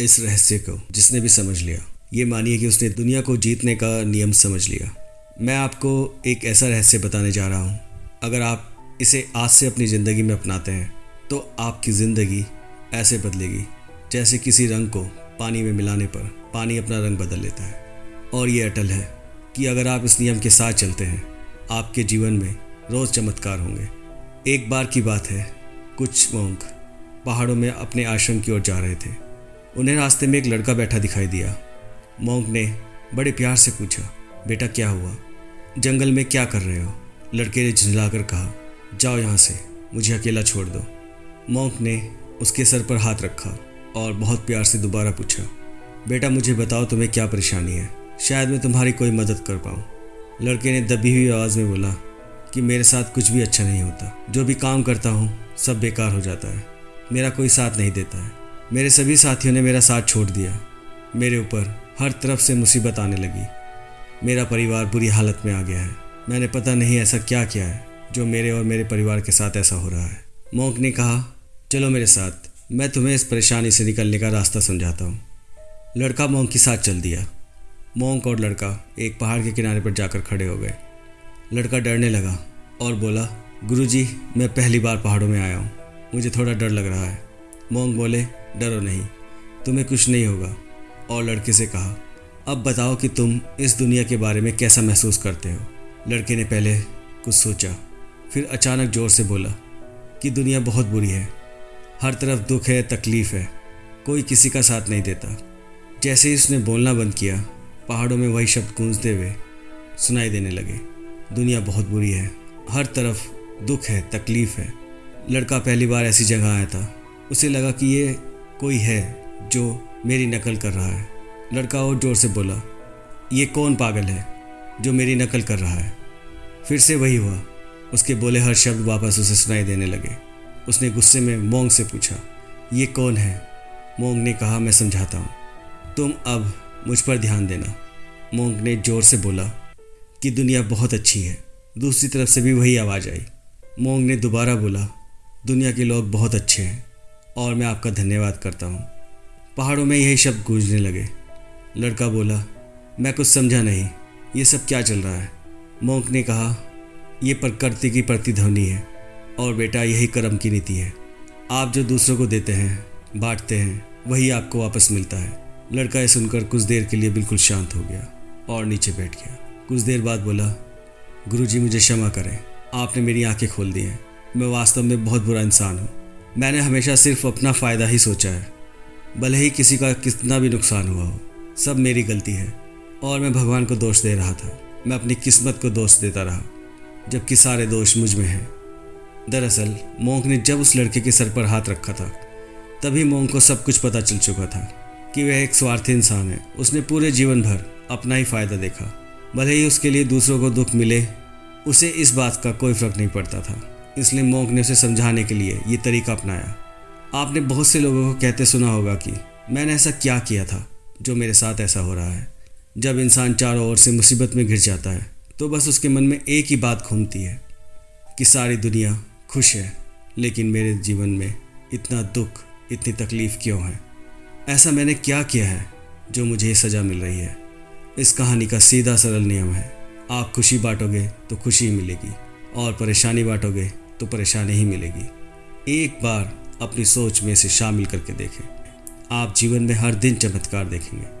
इस रहस्य को, जिसने भी समझ लिया। ये मानिए कि उसने दुनिया को जीतने का नियम समझ लिया। मैं आपको एक ऐसा रहस्य बताने जा रहा हूँ। अगर आप इसे आज से अपनी ज़िंदगी में अपनाते हैं तो आपकी ज़िंदगी ऐसे बदलेगी, जैसे किसी रंग को पानी में मिलाने पर पानी अपना रंग बदल लेता है। और ये अटल है कि अगर आप इस नियम के साथ चलते हैं, आपके जीवन में रोज़ चमत्कार होंगे। एक बार की बात है, कुछ मोंक पहाड़ों में अपने आश्रम की ओर जा रहे थे। उन्हें रास्ते में एक लड़का बैठा दिखाई दिया। मोंक ने बड़े प्यार से पूछा, बेटा, क्या हुआ? जंगल में क्या कर रहे हो? लड़के ने झुंझलाकर कहा, जाओ यहाँ से, मुझे अकेला छोड़ दो। मोंक ने उसके सर पर हाथ रखा और बहुत प्यार से दोबारा पूछा, बेटा, मुझे बताओ तुम्हें क्या परेशानी है? शायद मैं तुम्हारी कोई मदद कर पाऊँ? लड़के ने दबी हुई आवाज़ में बोला कि, मेरे साथ कुछ भी अच्छा नहीं होता। जो भी काम करता हूँ, सब बेकार हो जाता है। मेरा कोई साथ नहीं देता है। मेरे सभी साथियों ने मेरा साथ छोड़ दिया। मेरे ऊपर हर तरफ़ से मुसीबत आने लगी। मेरा परिवार बुरी हालत में आ गया है। मैंने पता नहीं ऐसा क्या किया है, जो मेरे और मेरे परिवार के साथ ऐसा हो रहा है। मोंक ने कहा, चलो मेरे साथ, मैं तुम्हें इस परेशानी से निकलने का रास्ता समझाता हूँ। लड़का मोंक के साथ चल दिया। मोंक और लड़का एक पहाड़ के किनारे पर जाकर खड़े हो गए। लड़का डरने लगा और बोला, गुरुजी, मैं पहली बार पहाड़ों में आया हूँ। मुझे थोड़ा डर लग रहा है। मोंग बोले डरो नहीं। तुम्हें कुछ नहीं होगा। और लड़के से कहा, अब बताओ कि तुम इस दुनिया के बारे में कैसा महसूस करते हो? लड़के ने पहले कुछ सोचा, फिर अचानक ज़ोर से बोला कि दुनिया बहुत बुरी है। हर तरफ़ दुख है, तकलीफ़ है, कोई किसी का साथ नहीं देता। जैसे ही उसने बोलना बंद किया, पहाड़ों में वही शब्द गूंजते हुए सुनाई देने लगे, दुनिया बहुत बुरी है, हर तरफ़ दुख है, तकलीफ़ है। लड़का पहली बार ऐसी जगह आया था। उसे लगा कि ये कोई है जो मेरी नकल कर रहा है। लड़का और ज़ोर से बोला, ये कौन पागल है जो मेरी नकल कर रहा है? फिर से वही हुआ। उसके बोले हर शब्द वापस उसे सुनाई देने लगे। उसने गुस्से में मोंग से पूछा, ये कौन है? मोंग ने कहा, मैं समझाता हूँ। तुम अब मुझ पर ध्यान देना। मोंग ने ज़ोर से बोला कि दुनिया बहुत अच्छी है। दूसरी तरफ़ से भी वही आवाज़ आई। मोंग ने दोबारा बोला, दुनिया के लोग बहुत अच्छे हैं। और मैं आपका धन्यवाद करता हूँ। पहाड़ों में यही शब्द गूंजने लगे। लड़का बोला, मैं कुछ समझा नहीं। ये सब क्या चल रहा है? मोंक ने कहा, ये प्रकृति की प्रतिध्वनि है और बेटा, यही कर्म की नीति है। आप जो दूसरों को देते हैं, बांटते हैं, वही आपको वापस मिलता है। लड़का ये सुनकर कुछ देर के लिए बिल्कुल शांत हो गया और नीचे बैठ गया। कुछ देर बाद बोला, गुरुजी, मुझे क्षमा करें। आपने मेरी आँखें खोल दी हैं। मैं वास्तव में बहुत बुरा इंसान हूँ। मैंने हमेशा सिर्फ़ अपना फ़ायदा ही सोचा है। भले ही किसी का कितना भी नुकसान हुआ हो, सब मेरी गलती है। और मैं भगवान को दोष दे रहा था। मैं अपनी किस्मत को दोष देता रहा, जबकि सारे दोष मुझमें हैं। दरअसल, मोंक ने जब उस लड़के के सर पर हाथ रखा था, तभी मोंक को सब कुछ पता चल चुका था कि वह एक स्वार्थी इंसान है। उसने पूरे जीवन भर अपना ही फ़ायदा देखा। भले ही उसके लिए दूसरों को दुख मिले, उसे इस बात का कोई फ़र्क नहीं पड़ता था। इसलिए मोंक ने उसे समझाने के लिए ये तरीका अपनाया। आपने बहुत से लोगों को कहते सुना होगा कि मैंने ऐसा क्या किया था जो मेरे साथ ऐसा हो रहा है। जब इंसान चारों ओर से मुसीबत में घिर जाता है तो बस उसके मन में एक ही बात घूमती है कि सारी दुनिया खुश है, लेकिन मेरे जीवन में इतना दुख, इतनी तकलीफ़ क्यों है? ऐसा मैंने क्या किया है जो मुझे सज़ा मिल रही है? इस कहानी का सीधा सरल नियम है, आप खुशी बांटोगे तो खुशी मिलेगी, और परेशानी बांटोगे तो परेशानी ही मिलेगी। एक बार अपनी सोच में इसे शामिल करके देखें। आप जीवन में हर दिन चमत्कार देखेंगे।